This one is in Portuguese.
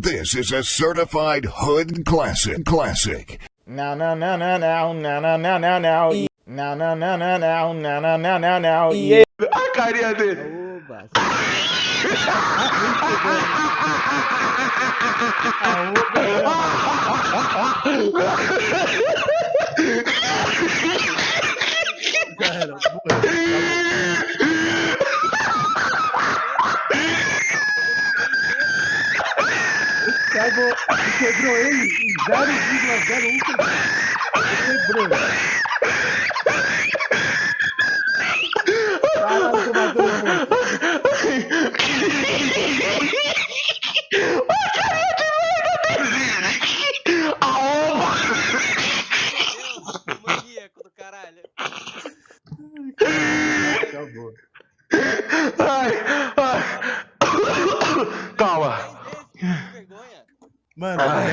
This is a certified hood classic. Classic. Now, now, now, now, now, now, now, now, now, now. Now, now, now, now, now, now, now, now, now, now. Yeah. A carinha dele. Oba. Cara, Acabou. Quebrou ele E quebrou ele em 0,01 segundos. Quebrou. Fala, tomador. Ai, ai. Calma. Mano, ah. É.